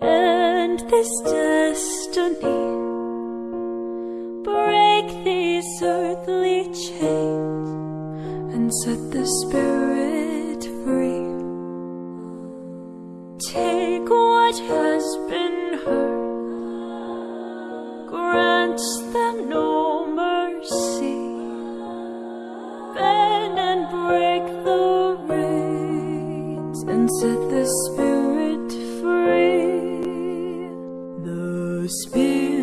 and this destiny. Break these earthly chains and set the spirit free. Take what has been hurt. grant them no mercy. Bend and break the reins and set the spirit free spirit.